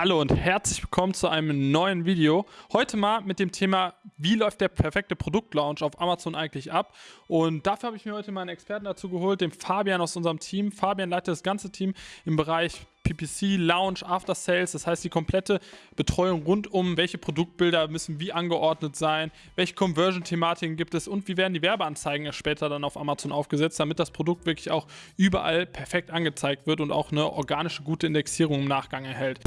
Hallo und herzlich willkommen zu einem neuen Video. Heute mal mit dem Thema, wie läuft der perfekte Produktlaunch auf Amazon eigentlich ab? Und dafür habe ich mir heute mal einen Experten dazu geholt, den Fabian aus unserem Team. Fabian leitet das ganze Team im Bereich PPC, Launch, After Sales, das heißt die komplette Betreuung rund um, welche Produktbilder müssen wie angeordnet sein, welche Conversion-Thematiken gibt es und wie werden die Werbeanzeigen später dann auf Amazon aufgesetzt, damit das Produkt wirklich auch überall perfekt angezeigt wird und auch eine organische gute Indexierung im Nachgang erhält.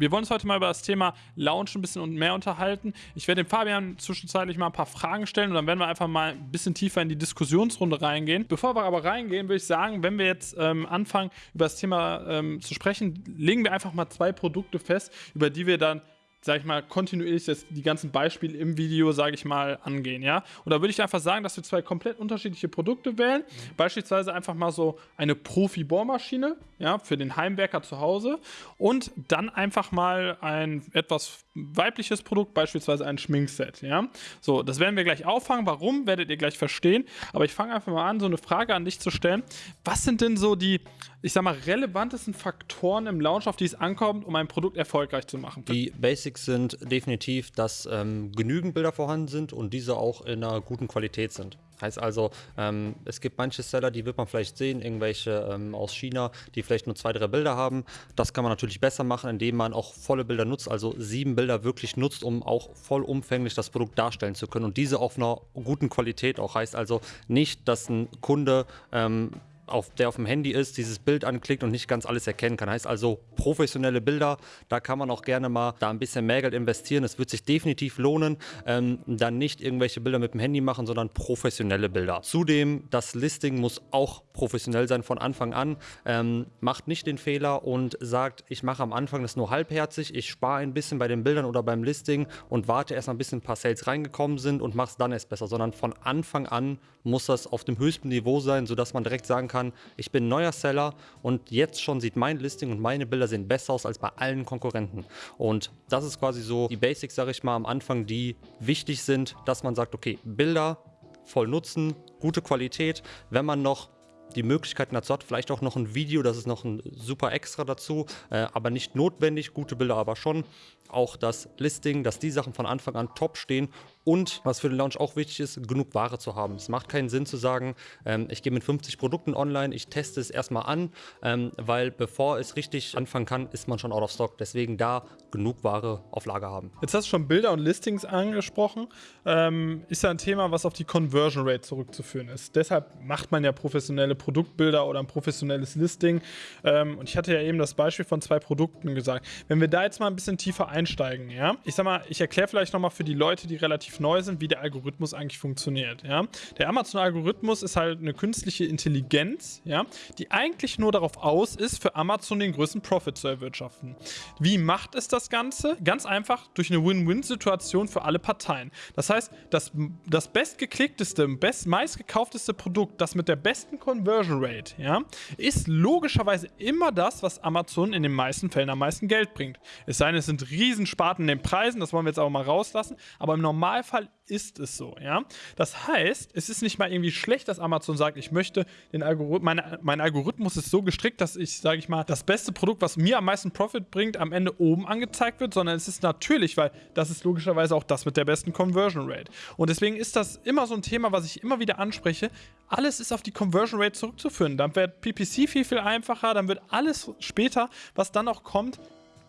Wir wollen uns heute mal über das Thema Launch ein bisschen und mehr unterhalten. Ich werde dem Fabian zwischenzeitlich mal ein paar Fragen stellen und dann werden wir einfach mal ein bisschen tiefer in die Diskussionsrunde reingehen. Bevor wir aber reingehen, würde ich sagen, wenn wir jetzt ähm, anfangen, über das Thema ähm, zu sprechen, legen wir einfach mal zwei Produkte fest, über die wir dann sage ich mal, kontinuierlich das, die ganzen Beispiele im Video, sage ich mal, angehen, ja. Und da würde ich einfach sagen, dass wir zwei komplett unterschiedliche Produkte wählen. Mhm. Beispielsweise einfach mal so eine Profi-Bohrmaschine, ja, für den Heimwerker zu Hause und dann einfach mal ein etwas weibliches Produkt, beispielsweise ein Schminkset, ja. So, das werden wir gleich auffangen. Warum, werdet ihr gleich verstehen. Aber ich fange einfach mal an, so eine Frage an dich zu stellen. Was sind denn so die, ich sag mal, relevantesten Faktoren im Launch, auf die es ankommt, um ein Produkt erfolgreich zu machen? Die Basics sind definitiv, dass ähm, genügend Bilder vorhanden sind und diese auch in einer guten Qualität sind. Heißt also, ähm, es gibt manche Seller, die wird man vielleicht sehen, irgendwelche ähm, aus China, die vielleicht nur zwei, drei Bilder haben. Das kann man natürlich besser machen, indem man auch volle Bilder nutzt, also sieben Bilder wirklich nutzt, um auch vollumfänglich das Produkt darstellen zu können und diese auf einer guten Qualität auch. Heißt also nicht, dass ein Kunde ähm, auf, der auf dem Handy ist, dieses Bild anklickt und nicht ganz alles erkennen kann. Heißt also professionelle Bilder, da kann man auch gerne mal da ein bisschen mehr Geld investieren. Es wird sich definitiv lohnen, ähm, dann nicht irgendwelche Bilder mit dem Handy machen, sondern professionelle Bilder. Zudem, das Listing muss auch professionell sein von Anfang an. Ähm, macht nicht den Fehler und sagt, ich mache am Anfang das nur halbherzig, ich spare ein bisschen bei den Bildern oder beim Listing und warte erst mal ein bisschen ein paar Sales reingekommen sind und mache es dann erst besser, sondern von Anfang an muss das auf dem höchsten Niveau sein, sodass man direkt sagen kann, kann, ich bin neuer Seller und jetzt schon sieht mein Listing und meine Bilder sehen besser aus als bei allen Konkurrenten. Und das ist quasi so die Basics, sage ich mal, am Anfang, die wichtig sind, dass man sagt, okay, Bilder voll nutzen, gute Qualität. Wenn man noch die Möglichkeiten dazu hat, vielleicht auch noch ein Video, das ist noch ein super Extra dazu, äh, aber nicht notwendig, gute Bilder aber schon. Auch das Listing, dass die Sachen von Anfang an top stehen und was für den Launch auch wichtig ist, genug Ware zu haben. Es macht keinen Sinn zu sagen, ähm, ich gehe mit 50 Produkten online, ich teste es erstmal an, ähm, weil bevor es richtig anfangen kann, ist man schon out of stock. Deswegen da genug Ware auf Lager haben. Jetzt hast du schon Bilder und Listings angesprochen. Ähm, ist ja ein Thema, was auf die Conversion Rate zurückzuführen ist. Deshalb macht man ja professionelle Produktbilder oder ein professionelles Listing. Ähm, und ich hatte ja eben das Beispiel von zwei Produkten gesagt. Wenn wir da jetzt mal ein bisschen tiefer einsteigen, ja, ich sag mal, ich erkläre vielleicht nochmal für die Leute, die relativ relativ neu sind, wie der Algorithmus eigentlich funktioniert. Ja? Der Amazon-Algorithmus ist halt eine künstliche Intelligenz, ja, die eigentlich nur darauf aus ist, für Amazon den größten Profit zu erwirtschaften. Wie macht es das Ganze? Ganz einfach durch eine Win-Win-Situation für alle Parteien. Das heißt, das, das bestgeklickteste, best, meistgekaufteste Produkt, das mit der besten Conversion Rate, ja, ist logischerweise immer das, was Amazon in den meisten Fällen am meisten Geld bringt. Es sei denn, es sind Riesensparten in den Preisen, das wollen wir jetzt aber mal rauslassen, aber im Normalfall Normalfall ist es so, ja. Das heißt, es ist nicht mal irgendwie schlecht, dass Amazon sagt, ich möchte den Algorithmus, meine, mein Algorithmus ist so gestrickt, dass ich, sage ich mal, das beste Produkt, was mir am meisten Profit bringt, am Ende oben angezeigt wird, sondern es ist natürlich, weil das ist logischerweise auch das mit der besten Conversion Rate. Und deswegen ist das immer so ein Thema, was ich immer wieder anspreche. Alles ist auf die Conversion Rate zurückzuführen. Dann wird PPC viel, viel einfacher, dann wird alles später, was dann auch kommt,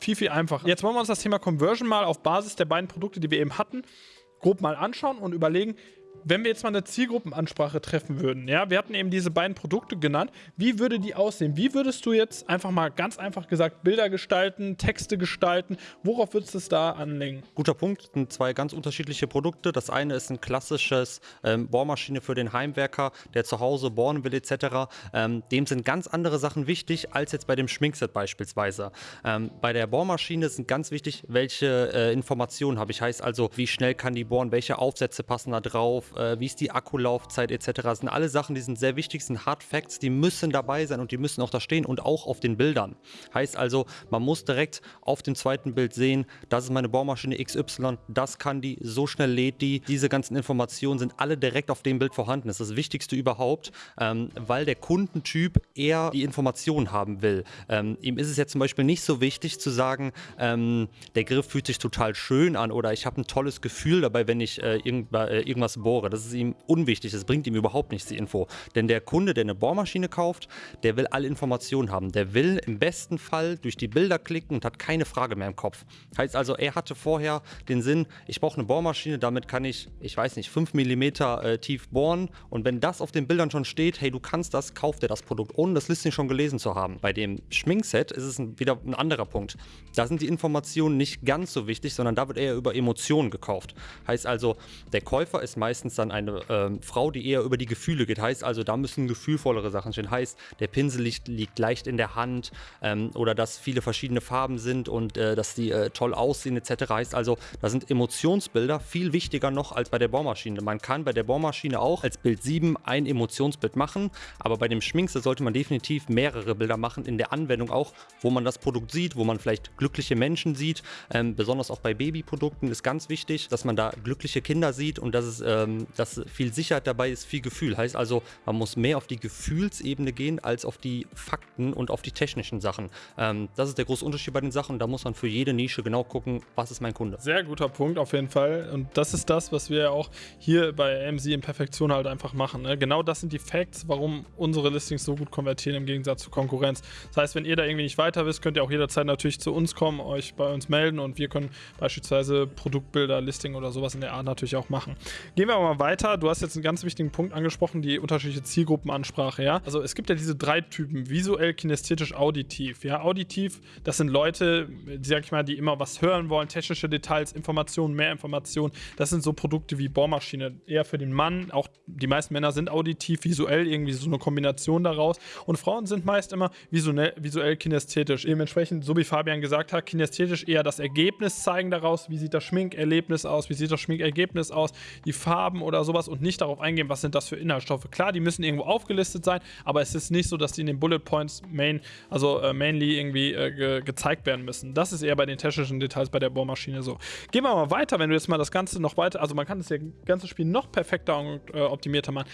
viel, viel einfacher. Jetzt wollen wir uns das Thema Conversion mal auf Basis der beiden Produkte, die wir eben hatten, grob mal anschauen und überlegen, wenn wir jetzt mal eine Zielgruppenansprache treffen würden, ja, wir hatten eben diese beiden Produkte genannt, wie würde die aussehen? Wie würdest du jetzt einfach mal ganz einfach gesagt Bilder gestalten, Texte gestalten? Worauf würdest du es da anlegen? Guter Punkt, sind zwei ganz unterschiedliche Produkte. Das eine ist ein klassisches ähm, Bohrmaschine für den Heimwerker, der zu Hause bohren will etc. Ähm, dem sind ganz andere Sachen wichtig als jetzt bei dem Schminkset beispielsweise. Ähm, bei der Bohrmaschine sind ganz wichtig, welche äh, Informationen habe ich. Heißt also, wie schnell kann die bohren, welche Aufsätze passen da drauf, äh, wie ist die Akkulaufzeit etc. Das sind alle Sachen, die sind sehr wichtig, sind Hard Facts, die müssen dabei sein und die müssen auch da stehen und auch auf den Bildern. Heißt also, man muss direkt auf dem zweiten Bild sehen, das ist meine Bohrmaschine XY, das kann die, so schnell lädt die. Diese ganzen Informationen sind alle direkt auf dem Bild vorhanden. Das ist das Wichtigste überhaupt, ähm, weil der Kundentyp eher die Informationen haben will. Ähm, ihm ist es jetzt zum Beispiel nicht so wichtig zu sagen, ähm, der Griff fühlt sich total schön an oder ich habe ein tolles Gefühl dabei, wenn ich äh, äh, irgendwas bohre. Das ist ihm unwichtig, das bringt ihm überhaupt nichts, die Info. Denn der Kunde, der eine Bohrmaschine kauft, der will alle Informationen haben. Der will im besten Fall durch die Bilder klicken und hat keine Frage mehr im Kopf. Heißt also, er hatte vorher den Sinn, ich brauche eine Bohrmaschine, damit kann ich, ich weiß nicht, 5 mm äh, tief bohren. Und wenn das auf den Bildern schon steht, hey, du kannst das, kauft er das Produkt, ohne das Listing schon gelesen zu haben. Bei dem Schminkset ist es ein, wieder ein anderer Punkt. Da sind die Informationen nicht ganz so wichtig, sondern da wird eher über Emotionen gekauft. Heißt also, der Käufer ist meistens dann eine äh, Frau, die eher über die Gefühle geht. Heißt also, da müssen gefühlvollere Sachen stehen. Heißt, der Pinsel liegt, liegt leicht in der Hand ähm, oder dass viele verschiedene Farben sind und äh, dass die äh, toll aussehen etc. Heißt also, da sind Emotionsbilder viel wichtiger noch als bei der Bohrmaschine. Man kann bei der Bohrmaschine auch als Bild 7 ein Emotionsbild machen, aber bei dem Schminkse sollte man definitiv mehrere Bilder machen in der Anwendung auch, wo man das Produkt sieht, wo man vielleicht glückliche Menschen sieht. Ähm, besonders auch bei Babyprodukten ist ganz wichtig, dass man da glückliche Kinder sieht und dass es ähm, dass viel Sicherheit dabei ist, viel Gefühl. Heißt also, man muss mehr auf die Gefühlsebene gehen als auf die Fakten und auf die technischen Sachen. Ähm, das ist der große Unterschied bei den Sachen. Da muss man für jede Nische genau gucken, was ist mein Kunde. Sehr guter Punkt auf jeden Fall. Und das ist das, was wir auch hier bei AMZ in Perfektion halt einfach machen. Ne? Genau das sind die Facts, warum unsere Listings so gut konvertieren im Gegensatz zur Konkurrenz. Das heißt, wenn ihr da irgendwie nicht weiter wisst, könnt ihr auch jederzeit natürlich zu uns kommen, euch bei uns melden und wir können beispielsweise Produktbilder, Listing oder sowas in der Art natürlich auch machen. Gehen wir aber mal weiter. Du hast jetzt einen ganz wichtigen Punkt angesprochen, die unterschiedliche Zielgruppenansprache, ja. Also es gibt ja diese drei Typen, visuell, kinästhetisch, auditiv. Ja, auditiv, das sind Leute, sag ich mal, die immer was hören wollen, technische Details, Informationen, mehr Informationen. Das sind so Produkte wie Bohrmaschine, eher für den Mann. Auch die meisten Männer sind auditiv, visuell, irgendwie so eine Kombination daraus. Und Frauen sind meist immer visuell, visuell kinästhetisch. Dementsprechend, so wie Fabian gesagt hat, kinästhetisch eher das Ergebnis zeigen daraus, wie sieht das Schminkerlebnis aus, wie sieht das Schminkergebnis aus, die Farben oder sowas und nicht darauf eingehen, was sind das für Inhaltsstoffe. Klar, die müssen irgendwo aufgelistet sein, aber es ist nicht so, dass die in den Bullet Points main, also äh, mainly irgendwie äh, ge gezeigt werden müssen. Das ist eher bei den technischen Details bei der Bohrmaschine so. Gehen wir mal weiter, wenn du jetzt mal das Ganze noch weiter, also man kann das ganze Spiel noch perfekter und äh, optimierter machen.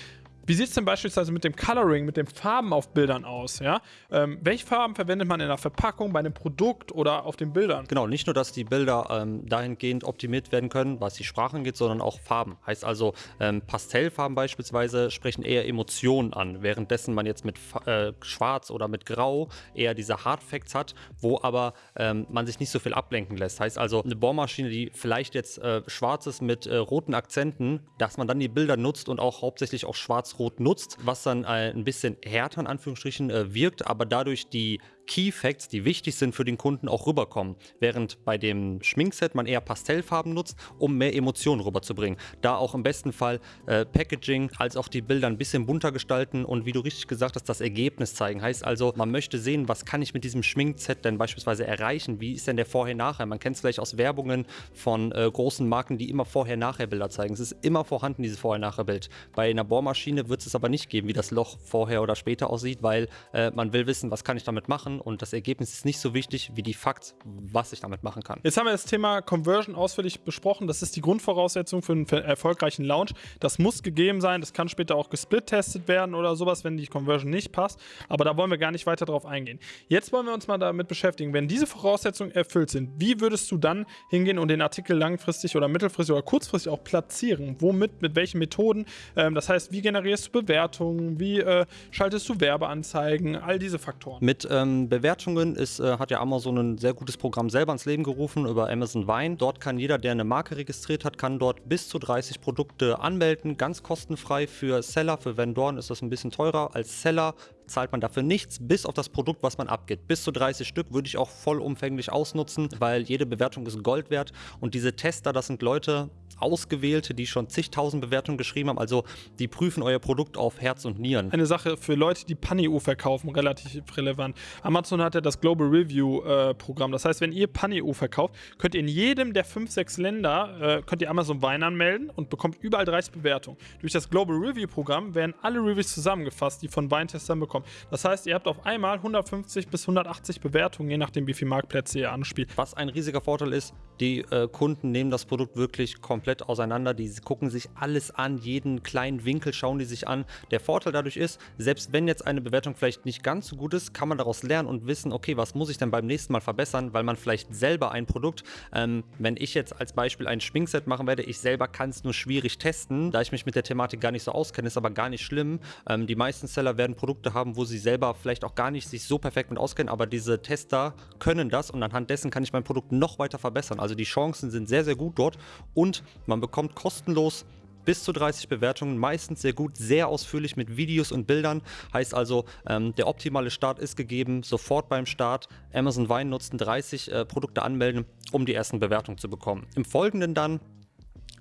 Wie sieht es denn beispielsweise mit dem Coloring, mit den Farben auf Bildern aus? Ja? Ähm, welche Farben verwendet man in der Verpackung, bei einem Produkt oder auf den Bildern? Genau, nicht nur, dass die Bilder ähm, dahingehend optimiert werden können, was die Sprache angeht, sondern auch Farben. Heißt also, ähm, Pastellfarben beispielsweise sprechen eher Emotionen an, währenddessen man jetzt mit äh, Schwarz oder mit Grau eher diese Hardfacts hat, wo aber ähm, man sich nicht so viel ablenken lässt. Heißt also, eine Bohrmaschine, die vielleicht jetzt äh, schwarz ist mit äh, roten Akzenten, dass man dann die Bilder nutzt und auch hauptsächlich auch schwarz Schwarz-Rot nutzt, was dann äh, ein bisschen härter in Anführungsstrichen äh, wirkt, aber dadurch die Key Facts, die wichtig sind für den Kunden, auch rüberkommen. Während bei dem Schminkset man eher Pastellfarben nutzt, um mehr Emotionen rüberzubringen. Da auch im besten Fall äh, Packaging als auch die Bilder ein bisschen bunter gestalten und wie du richtig gesagt hast, das Ergebnis zeigen. Heißt also, man möchte sehen, was kann ich mit diesem Schminkset denn beispielsweise erreichen? Wie ist denn der Vorher-Nachher? Man kennt es vielleicht aus Werbungen von äh, großen Marken, die immer Vorher-Nachher-Bilder zeigen. Es ist immer vorhanden, dieses Vorher-Nachher-Bild. Bei einer Bohrmaschine wird es aber nicht geben, wie das Loch vorher oder später aussieht, weil äh, man will wissen, was kann ich damit machen und das Ergebnis ist nicht so wichtig wie die Fakt, was ich damit machen kann. Jetzt haben wir das Thema Conversion ausführlich besprochen. Das ist die Grundvoraussetzung für einen erfolgreichen Launch. Das muss gegeben sein. Das kann später auch gesplittestet werden oder sowas, wenn die Conversion nicht passt. Aber da wollen wir gar nicht weiter drauf eingehen. Jetzt wollen wir uns mal damit beschäftigen. Wenn diese Voraussetzungen erfüllt sind, wie würdest du dann hingehen und den Artikel langfristig oder mittelfristig oder kurzfristig auch platzieren? Womit, mit welchen Methoden? Ähm, das heißt, wie generierst du Bewertungen? Wie äh, schaltest du Werbeanzeigen? All diese Faktoren. Mit ähm, Bewertungen ist, äh, hat ja Amazon ein sehr gutes Programm selber ins Leben gerufen über Amazon Vine. Dort kann jeder, der eine Marke registriert hat, kann dort bis zu 30 Produkte anmelden, ganz kostenfrei für Seller. Für Vendoren ist das ein bisschen teurer. Als Seller zahlt man dafür nichts, bis auf das Produkt, was man abgibt. Bis zu 30 Stück würde ich auch vollumfänglich ausnutzen, weil jede Bewertung ist Gold wert und diese Tester, das sind Leute, Ausgewählte, die schon zigtausend Bewertungen geschrieben haben. Also die prüfen euer Produkt auf Herz und Nieren. Eine Sache für Leute, die Panio verkaufen, relativ relevant. Amazon hat ja das Global Review äh, Programm. Das heißt, wenn ihr Panio verkauft, könnt ihr in jedem der fünf, sechs Länder, äh, könnt ihr Amazon Wein anmelden und bekommt überall 30 Bewertungen. Durch das Global Review Programm werden alle Reviews zusammengefasst, die von Weintestern bekommen. Das heißt, ihr habt auf einmal 150 bis 180 Bewertungen, je nachdem, wie viele Marktplätze ihr anspielt. Was ein riesiger Vorteil ist, die äh, Kunden nehmen das Produkt wirklich komplett auseinander. Die gucken sich alles an, jeden kleinen Winkel schauen die sich an. Der Vorteil dadurch ist, selbst wenn jetzt eine Bewertung vielleicht nicht ganz so gut ist, kann man daraus lernen und wissen, okay, was muss ich denn beim nächsten Mal verbessern, weil man vielleicht selber ein Produkt, ähm, wenn ich jetzt als Beispiel ein Schminkset machen werde, ich selber kann es nur schwierig testen, da ich mich mit der Thematik gar nicht so auskenne, ist aber gar nicht schlimm. Ähm, die meisten Seller werden Produkte haben, wo sie selber vielleicht auch gar nicht sich so perfekt mit auskennen, aber diese Tester können das und anhand dessen kann ich mein Produkt noch weiter verbessern. Also die Chancen sind sehr, sehr gut dort und man bekommt kostenlos bis zu 30 Bewertungen, meistens sehr gut, sehr ausführlich mit Videos und Bildern. Heißt also, ähm, der optimale Start ist gegeben, sofort beim Start Amazon Wein nutzen, 30 äh, Produkte anmelden, um die ersten Bewertungen zu bekommen. Im Folgenden dann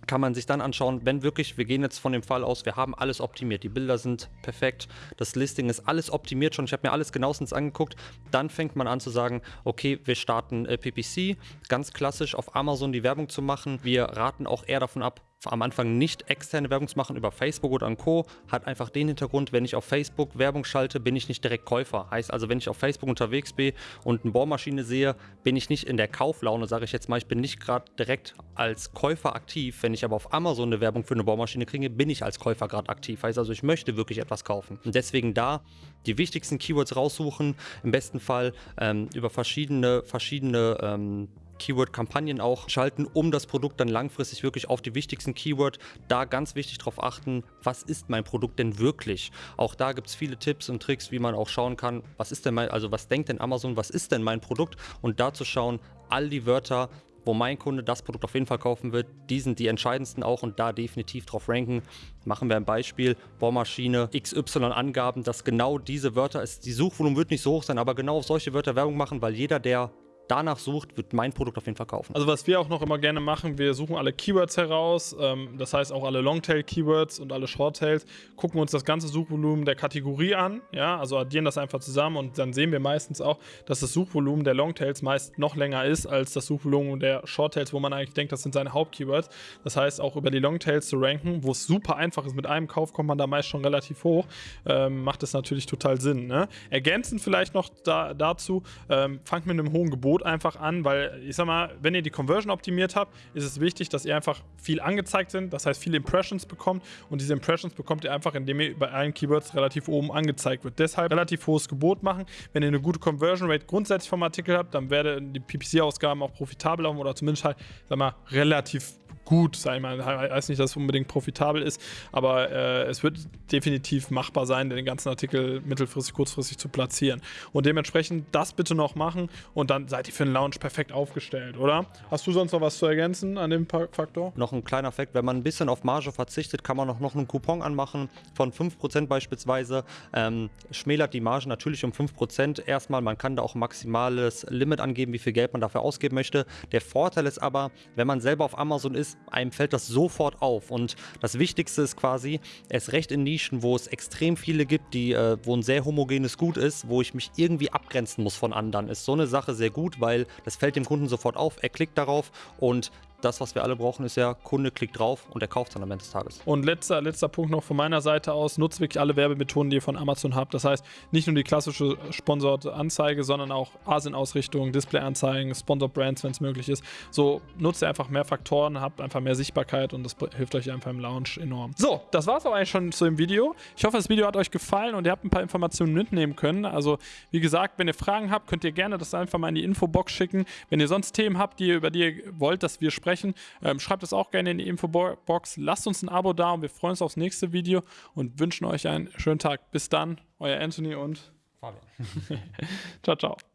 kann man sich dann anschauen, wenn wirklich, wir gehen jetzt von dem Fall aus, wir haben alles optimiert, die Bilder sind perfekt, das Listing ist alles optimiert schon, ich habe mir alles genauestens angeguckt, dann fängt man an zu sagen, okay, wir starten äh, PPC, ganz klassisch auf Amazon die Werbung zu machen. Wir raten auch eher davon ab, am Anfang nicht externe Werbung zu machen über Facebook oder Co. Hat einfach den Hintergrund, wenn ich auf Facebook Werbung schalte, bin ich nicht direkt Käufer. Heißt also, wenn ich auf Facebook unterwegs bin und eine Bohrmaschine sehe, bin ich nicht in der Kauflaune, sage ich jetzt mal, ich bin nicht gerade direkt als Käufer aktiv. Wenn ich aber auf Amazon eine Werbung für eine Bohrmaschine kriege, bin ich als Käufer gerade aktiv. Heißt also, ich möchte wirklich etwas kaufen. Und deswegen da die wichtigsten Keywords raussuchen, im besten Fall ähm, über verschiedene, verschiedene ähm, Keyword-Kampagnen auch schalten, um das Produkt dann langfristig wirklich auf die wichtigsten Keyword, da ganz wichtig darauf achten, was ist mein Produkt denn wirklich? Auch da gibt es viele Tipps und Tricks, wie man auch schauen kann, was ist denn mein, also was denkt denn Amazon, was ist denn mein Produkt? Und da zu schauen, all die Wörter, wo mein Kunde das Produkt auf jeden Fall kaufen wird, die sind die entscheidendsten auch und da definitiv drauf ranken. Machen wir ein Beispiel, Bohrmaschine XY Angaben, dass genau diese Wörter ist, die Suchvolumen wird nicht so hoch sein, aber genau auf solche Wörter Werbung machen, weil jeder, der danach sucht, wird mein Produkt auf jeden Fall kaufen. Also was wir auch noch immer gerne machen, wir suchen alle Keywords heraus, ähm, das heißt auch alle Longtail-Keywords und alle Shorttails, gucken uns das ganze Suchvolumen der Kategorie an, ja, also addieren das einfach zusammen und dann sehen wir meistens auch, dass das Suchvolumen der Longtails meist noch länger ist als das Suchvolumen der Shorttails, wo man eigentlich denkt, das sind seine Hauptkeywords. Das heißt auch über die Longtails zu ranken, wo es super einfach ist, mit einem Kauf kommt man da meist schon relativ hoch, ähm, macht das natürlich total Sinn. Ne? Ergänzend vielleicht noch da, dazu, ähm, fangt mit einem hohen Gebot Gebot einfach an, weil ich sag mal, wenn ihr die Conversion optimiert habt, ist es wichtig, dass ihr einfach viel angezeigt sind, das heißt viele Impressions bekommt und diese Impressions bekommt ihr einfach, indem ihr bei allen Keywords relativ oben angezeigt wird. Deshalb relativ hohes Gebot machen. Wenn ihr eine gute Conversion Rate grundsätzlich vom Artikel habt, dann werden die PPC-Ausgaben auch profitabel oder zumindest halt, sag mal, relativ gut, sag ich mal. Ich weiß nicht, dass es unbedingt profitabel ist, aber äh, es wird definitiv machbar sein, den ganzen Artikel mittelfristig, kurzfristig zu platzieren. Und dementsprechend das bitte noch machen und dann seid ihr für den Launch perfekt aufgestellt, oder? Hast du sonst noch was zu ergänzen an dem Faktor? Noch ein kleiner Fakt, wenn man ein bisschen auf Marge verzichtet, kann man auch noch einen Coupon anmachen von 5% beispielsweise. Ähm, schmälert die Marge natürlich um 5%. Erstmal, man kann da auch ein maximales Limit angeben, wie viel Geld man dafür ausgeben möchte. Der Vorteil ist aber, wenn man selber auf Amazon ist, einem fällt das sofort auf. Und das Wichtigste ist quasi, erst recht in Nischen, wo es extrem viele gibt, die, äh, wo ein sehr homogenes Gut ist, wo ich mich irgendwie abgrenzen muss von anderen, ist so eine Sache sehr gut, weil das fällt dem Kunden sofort auf. Er klickt darauf und das, was wir alle brauchen, ist ja, Kunde klickt drauf und er kauft dann am Ende des Tages. Und letzter, letzter Punkt noch von meiner Seite aus, nutzt wirklich alle Werbemethoden, die ihr von Amazon habt. Das heißt, nicht nur die klassische sponsort Anzeige, sondern auch Asien-Ausrichtung, Display-Anzeigen, Sponsor-Brands, wenn es möglich ist. So, nutzt ihr einfach mehr Faktoren, habt einfach mehr Sichtbarkeit und das hilft euch einfach im Launch enorm. So, das war es auch eigentlich schon zu dem Video. Ich hoffe, das Video hat euch gefallen und ihr habt ein paar Informationen mitnehmen können. Also, wie gesagt, wenn ihr Fragen habt, könnt ihr gerne das einfach mal in die Infobox schicken. Wenn ihr sonst Themen habt, die, über die ihr wollt, dass wir sprechen, sprechen. Ähm, schreibt es auch gerne in die Infobox. Lasst uns ein Abo da und wir freuen uns aufs nächste Video und wünschen euch einen schönen Tag. Bis dann, euer Anthony und Fabian. ciao, ciao.